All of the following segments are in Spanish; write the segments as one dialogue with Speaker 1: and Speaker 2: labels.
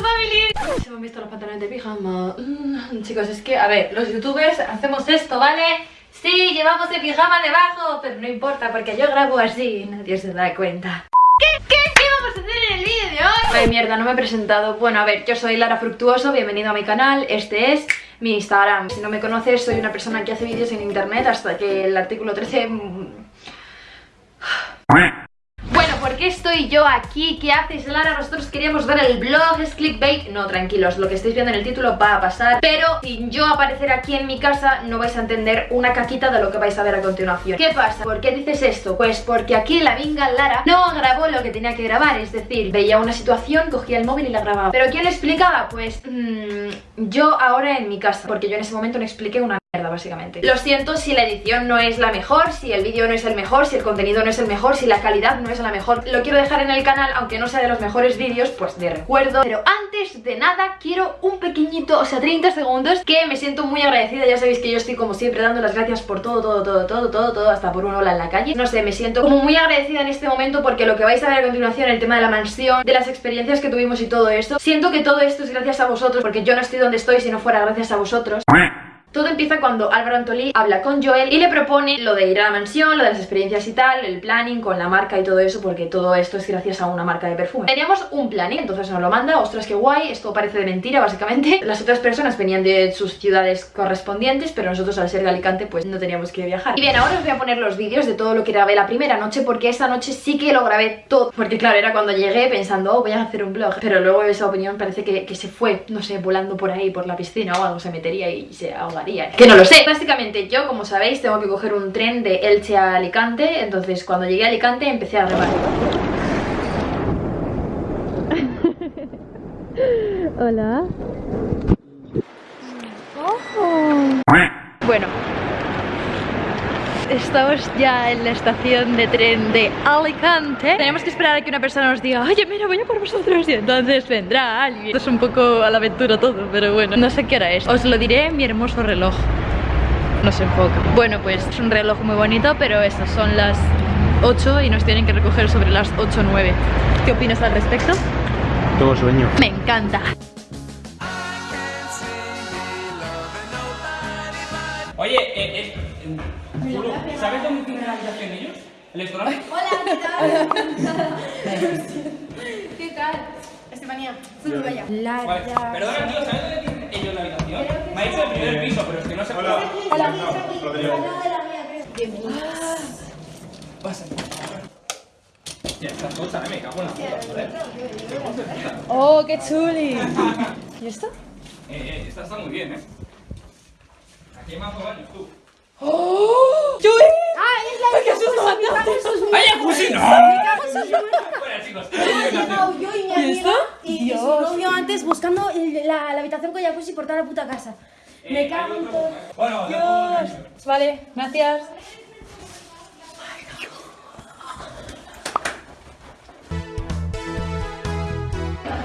Speaker 1: family Se me han visto los pantalones de pijama mm, Chicos, es que, a ver, los youtubers hacemos esto, ¿vale? Sí, llevamos el pijama debajo Pero no importa, porque yo grabo así y nadie se da cuenta. ¿Qué, qué, qué vamos a hacer en el vídeo de hoy? Ay, mierda, no me he presentado. Bueno, a ver, yo soy Lara Fructuoso, bienvenido a mi canal. Este es mi Instagram. Si no me conoces, soy una persona que hace vídeos en internet Hasta que el artículo 13... ¿por qué estoy yo aquí? ¿Qué haces, Lara? Nosotros queríamos ver el blog, es clickbait No, tranquilos, lo que estáis viendo en el título va a pasar Pero sin yo aparecer aquí en mi casa No vais a entender una caquita de lo que vais a ver a continuación ¿Qué pasa? ¿Por qué dices esto? Pues porque aquí la vinga Lara no grabó lo que tenía que grabar Es decir, veía una situación, cogía el móvil y la grababa ¿Pero quién explicaba? Pues mmm, yo ahora en mi casa Porque yo en ese momento no expliqué una básicamente. Lo siento si la edición no es la mejor, si el vídeo no es el mejor, si el contenido no es el mejor, si la calidad no es la mejor. Lo quiero dejar en el canal, aunque no sea de los mejores vídeos, pues de recuerdo. Pero antes de nada quiero un pequeñito, o sea 30 segundos Que me siento muy agradecida, ya sabéis que yo estoy como siempre dando las gracias por todo, todo, todo, todo, todo, todo Hasta por un hola en la calle. No sé, me siento como muy agradecida en este momento porque lo que vais a ver a continuación, el tema de la mansión De las experiencias que tuvimos y todo esto Siento que todo esto es gracias a vosotros porque yo no estoy donde estoy si no fuera gracias a vosotros todo empieza cuando Álvaro Antolí habla con Joel y le propone lo de ir a la mansión, lo de las experiencias y tal, el planning con la marca y todo eso, porque todo esto es gracias a una marca de perfume. Teníamos un planning, entonces nos lo manda, ostras qué guay, esto parece de mentira básicamente. Las otras personas venían de sus ciudades correspondientes, pero nosotros al ser de Alicante pues no teníamos que viajar. Y bien, ahora os voy a poner los vídeos de todo lo que grabé la primera noche, porque esta noche sí que lo grabé todo. Porque claro, era cuando llegué pensando, oh, voy a hacer un vlog, pero luego esa opinión parece que, que se fue, no sé, volando por ahí, por la piscina o algo, se metería y se Que no lo sé. Básicamente yo, como sabéis, tengo que coger un tren de Elche a Alicante Entonces cuando llegué a Alicante empecé a grabar
Speaker 2: Hola.
Speaker 1: Bueno Estamos ya en la estación de tren de Alicante. Tenemos que esperar a que una persona nos diga Oye, mira, voy a por vosotros Y entonces vendrá alguien. Esto es un poco a la aventura todo, pero bueno No sé qué hora es. Os lo diré mi hermoso reloj. No se enfoca. Bueno, pues es un reloj muy bonito, pero esas son las 8 y nos tienen que recoger sobre las 8 o 9 ¿Qué opinas al respecto?
Speaker 3: Todo sueño.
Speaker 1: Me encanta
Speaker 4: Hola, ¿qué tal? ¿Qué tal? Estefanía, fui para allá.
Speaker 5: Vale, perdona, tío, ¿sabes dónde tienen ellos la habitación? Me ha dicho el primer piso, pero es que no sé... Hola.
Speaker 4: Hola, al lado de la mía, creo.
Speaker 5: Pasa. Ya, cosas, eh, me cago en la puta, joder.
Speaker 2: Oh, qué chuli. ¿Y esto?
Speaker 5: Eh, eh, esta está muy bien, eh. Aquí hay más baños, tú.
Speaker 2: ¡Oh! ¡Yo
Speaker 4: Ah, es la
Speaker 2: ¡Qué susto!
Speaker 5: ¡Ay, jacuzzi, no! Bueno, chicos,
Speaker 4: He llegado yo y mi amiga
Speaker 2: esto?
Speaker 4: y, y
Speaker 2: Dios.
Speaker 4: su antes buscando el- la, la habitación con jacuzzi por toda la puta casa. Me cago en todo.
Speaker 5: Bueno,
Speaker 2: Dios. Vale, gracias.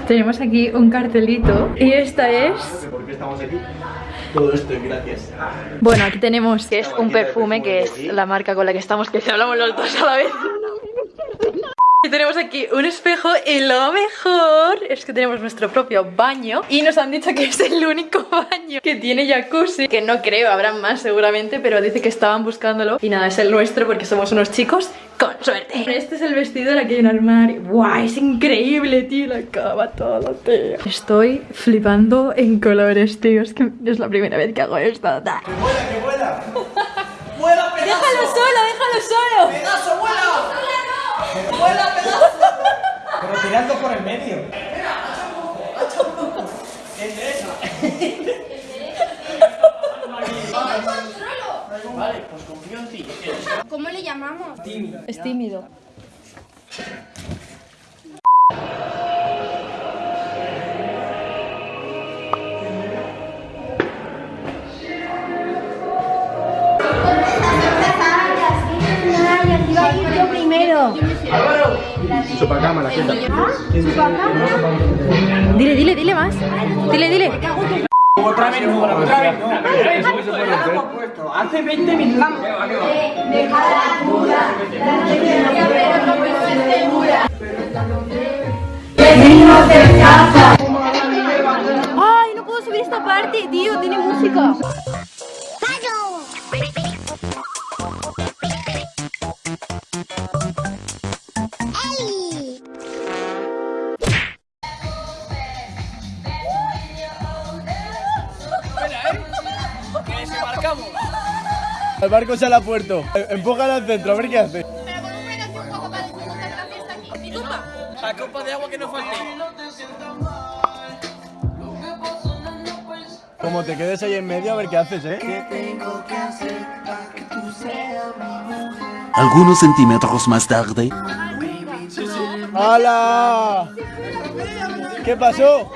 Speaker 2: Tenemos aquí un cartelito y esta es...
Speaker 3: ¿Por qué estamos aquí? Todo esto es gracias.
Speaker 1: Bueno, aquí tenemos que es un perfume que es la marca con la que estamos Que si hablamos los dos a la vez Y tenemos aquí un espejo y lo mejor es que tenemos nuestro propio baño Y nos han dicho que es el único baño que tiene jacuzzi Que no creo, habrá más seguramente, pero dice que estaban buscándolo Y nada, es el nuestro porque somos unos chicos con suerte Este es el vestido, aquí hay un armario ¡Guau! Es increíble, tío, la cama, todo, tío Estoy flipando en colores, tío Es que es la primera vez que hago esto.
Speaker 3: ¡Que vuela, que vuela! ¡Vuela!
Speaker 2: ¡Déjalo solo, déjalo solo!
Speaker 3: ¡Pedazo, vuela! ¡Vuela, pedazo! Pero tirando por el medio. Vale, pues confío en ti.
Speaker 4: ¿Cómo le llamamos?
Speaker 2: Es tímido.
Speaker 4: Romero.
Speaker 3: Chupacama, la gente. ¿Ah?
Speaker 1: Dile, dile, dile más. Dile, dile.
Speaker 5: Otra vez no, otra vez. Hace
Speaker 3: 20 minutos. Eh, deja la pero no Ay, no puedo
Speaker 5: subir esta parte,
Speaker 4: tío. Tiene música.
Speaker 3: El barco se la ha puerto. Empújala al centro, a ver qué hace.
Speaker 4: Pero con un frenazo un poco para disfrutar la fiesta aquí. Mi culpa.
Speaker 5: La copa de agua que no falte.
Speaker 3: Como te quedes ahí en medio, a ver qué haces, ¿eh?
Speaker 6: Algunos centímetros más tarde.
Speaker 3: ¡Hala! ¿Qué pasó?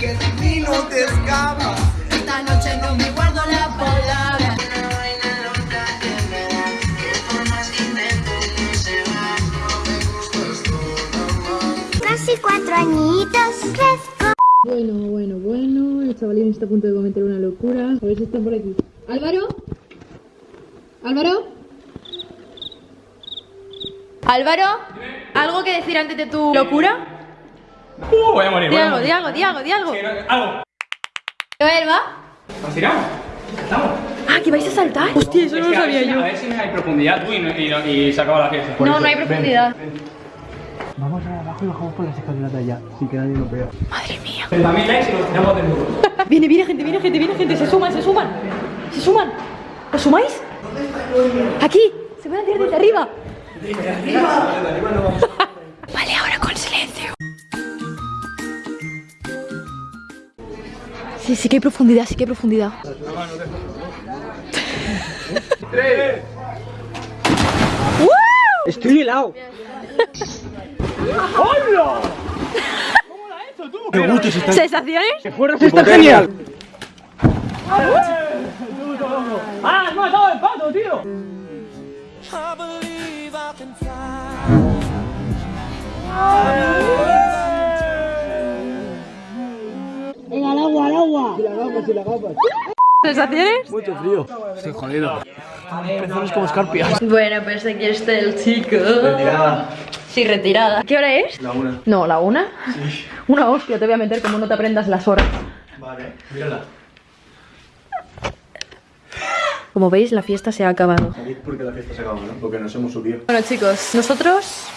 Speaker 4: Esta noche
Speaker 2: Bueno, bueno, bueno. El chavalín está a punto de cometer una locura. A ver si están por aquí. ¿Álvaro? ¿Álvaro?
Speaker 1: Álvaro, ¿algo que decir antes de tu locura?
Speaker 5: Uh, voy a morir.
Speaker 1: Di
Speaker 5: voy a
Speaker 1: algo,
Speaker 5: morir.
Speaker 1: di algo, di algo, di algo.
Speaker 5: Que no- Algo.
Speaker 1: Joel, ¿va?
Speaker 5: ¿Nos tiramos? ¿Estamos?
Speaker 1: Ah, que vais a saltar. Hostia, eso
Speaker 5: Es
Speaker 1: no
Speaker 5: que
Speaker 1: lo
Speaker 5: a ver
Speaker 1: sabía
Speaker 5: si- A
Speaker 1: yo.
Speaker 5: ver si hay profundidad, tú, y, no- y, no- y se acaba la fiesta.
Speaker 1: No, no hay profundidad.
Speaker 3: Vamos a abajo y bajamos por las escaleras de allá, sin que nadie nos vea.
Speaker 1: Madre mía.
Speaker 5: 30.000 likes y nos tiramos del muro.
Speaker 1: Viene, viene gente, viene gente, viene gente. Se suman, se suman. Se suman. ¿Os sumáis? Aquí. Se van a tirar desde arriba. Vale, ahora con silencio. Sí, sí que hay profundidad, sí que hay profundidad.
Speaker 3: Estoy helado. ¡Qué gusto se está!
Speaker 1: ¿Sensaciones?
Speaker 3: ¡Está genial!
Speaker 5: ¡Ah, has matado el pato, tío!
Speaker 1: ¿Sensaciones?
Speaker 3: Mucho frío. Estoy jodido. Pezones como escarpias.
Speaker 1: Bueno, pues aquí está el chico. Sí, retirada. ¿Qué hora es?
Speaker 3: La una.
Speaker 1: No, ¿la una? Sí. Una hostia, te voy a meter como no te aprendas las horas.
Speaker 3: Vale, mírala.
Speaker 1: Como veis, la fiesta se ha acabado.
Speaker 3: Porque la fiesta se acaba, ¿no? Porque nos hemos subido.
Speaker 1: Bueno, chicos, nosotros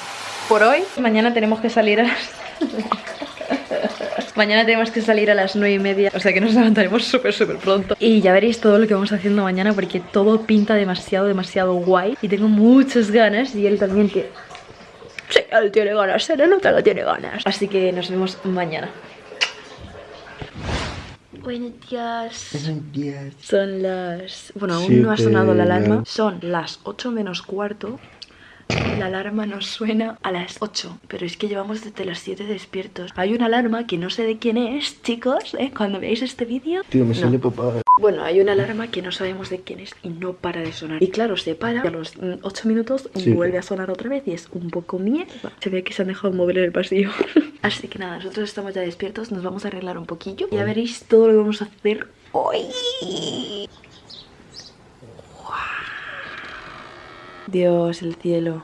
Speaker 1: por hoy, mañana tenemos que salir a las... Mañana tenemos que salir a las 9 y media, o sea que nos levantaremos súper, súper pronto. Y ya veréis todo lo que vamos haciendo mañana porque todo pinta demasiado, demasiado guay. Y tengo muchas ganas y él también que... Sí, él tiene ganas, él nota lo tiene ganas. Así que nos vemos mañana. Buenos días. Son las... Bueno, aún no ha sonado la alarma. Son las 8 menos cuarto. La alarma nos suena a las 8, pero es que llevamos desde las 7 despiertos. Hay una alarma que no sé de quién es, chicos, ¿eh? Cuando veáis este vídeo...
Speaker 3: Tío, me
Speaker 1: No.
Speaker 3: sale papá.
Speaker 1: Bueno, hay una alarma que no sabemos de quién es y no para de sonar. Y claro, se para y a los 8 minutos
Speaker 3: Sí.
Speaker 1: vuelve a sonar otra vez y es un poco mierda. Se ve que se han dejado mover en el pasillo. Así que nada, nosotros estamos ya despiertos, nos vamos a arreglar un poquillo. Y ya veréis todo lo que vamos a hacer hoy. Dios, el cielo.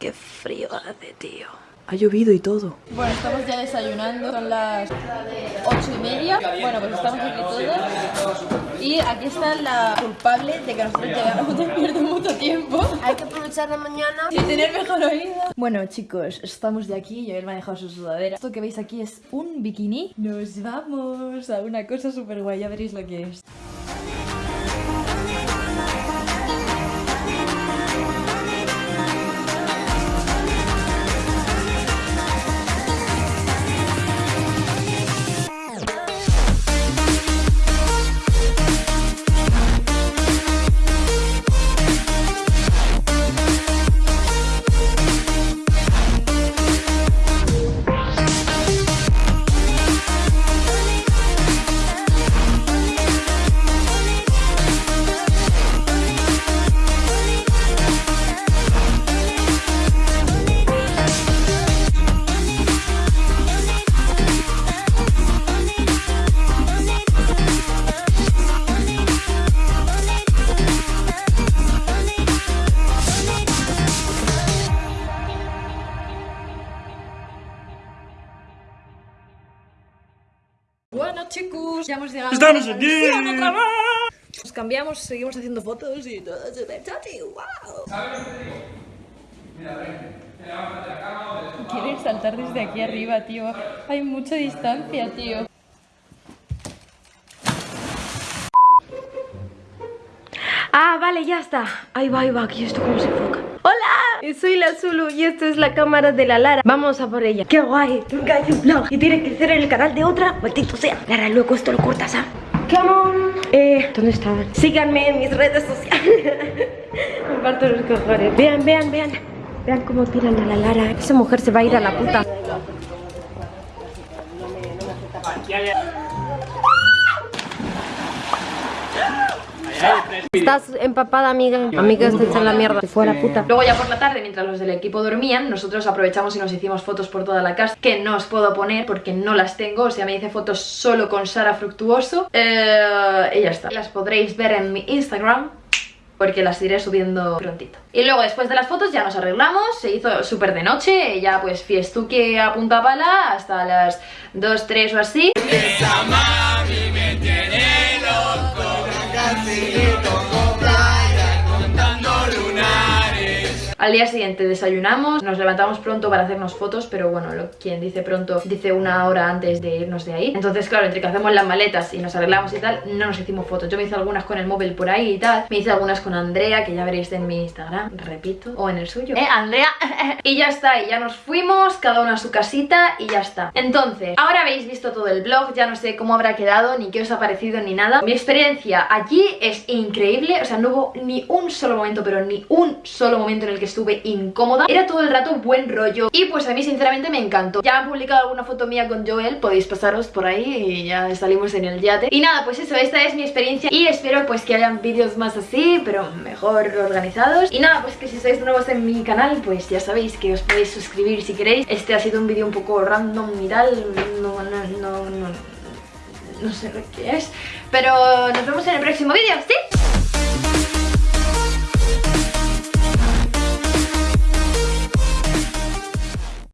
Speaker 1: Qué frío hace, tío. Ha llovido y todo.
Speaker 4: Bueno, estamos ya desayunando, son las ocho y media. Bueno, pues estamos aquí todos. Y aquí está la culpable de que nosotros llegáramos despiertos mucho tiempo.
Speaker 7: Hay que aprovechar la mañana.
Speaker 4: Y tener mejor oído.
Speaker 1: Bueno, chicos, estamos de aquí y él me ha dejado su sudadera. Esto que veis aquí es un bikini. Nos vamos a una cosa súper guay, ya veréis lo que es. ¡Estamos aquí! Nos cambiamos, seguimos haciendo fotos y todo súper chati. ¡Wow! ¿Sabes lo que digo? Mira, ven. Quieres saltar desde aquí arriba, tío. Hay mucha distancia, tío.
Speaker 8: Ah, vale, ya está. Ahí va, ahí va, aquí esto cómo se enfoca. ¡Hola! Soy la Zulu y esta es la cámara de la Lara. Vamos a por ella. ¡Qué guay! Nunca hay un vlog y tiene que ser en el canal de otra. Maldito sea. Lara, luego esto lo cortas, ¿ah? Come on. Eh, ¿dónde estaban? Síganme en mis redes sociales. Me parto los cojones. Vean, vean, vean. Vean cómo tiran a la Lara. Esa mujer se va a ir a la puta. Estás empapada, amiga. Amiga, estás hecha en la mierda. Se fue a la puta.
Speaker 1: Luego ya por la tarde, mientras los del equipo dormían, nosotros aprovechamos y nos hicimos fotos por toda la casa, que no os puedo poner porque no las tengo, o sea, me hice fotos solo con Sara Fructuoso. Eh, y ya está. Las podréis ver en mi Instagram, porque las iré subiendo prontito. Y luego después de las fotos ya nos arreglamos, se hizo súper de noche, ya pues fiestuque a punta pala hasta las 2, 3 o así. Brasilito. Al día siguiente desayunamos, nos levantamos pronto para hacernos fotos, pero bueno, lo, quien dice pronto dice una hora antes de irnos de ahí. Entonces, claro, entre que hacemos las maletas y nos arreglamos y tal, no nos hicimos fotos. Yo me hice algunas con el móvil por ahí y tal, me hice algunas con Andrea, que ya veréis en mi Instagram, repito, o en el suyo. ¿Eh, Andrea? y ya está, y ya nos fuimos, cada uno a su casita y ya está. Entonces, ahora habéis visto todo el blog, ya no sé cómo habrá quedado, ni qué os ha parecido, ni nada. Mi experiencia allí es increíble, o sea, no hubo ni un solo momento, pero ni un solo momento en el que estuve incómoda. Era todo el rato buen rollo. Y pues a mí sinceramente me encantó. Ya han publicado alguna foto mía con Joel Podéis pasaros por ahí y ya salimos en el yate. Y nada, pues eso, esta es mi experiencia Y espero pues que hayan vídeos más así Pero mejor organizados. Y nada, pues que si sois nuevos en mi canal Pues ya sabéis que os podéis suscribir si queréis. Este ha sido un vídeo un poco random y tal. No, no, no, no No sé lo que es. Pero nos vemos en el próximo vídeo, ¿sí?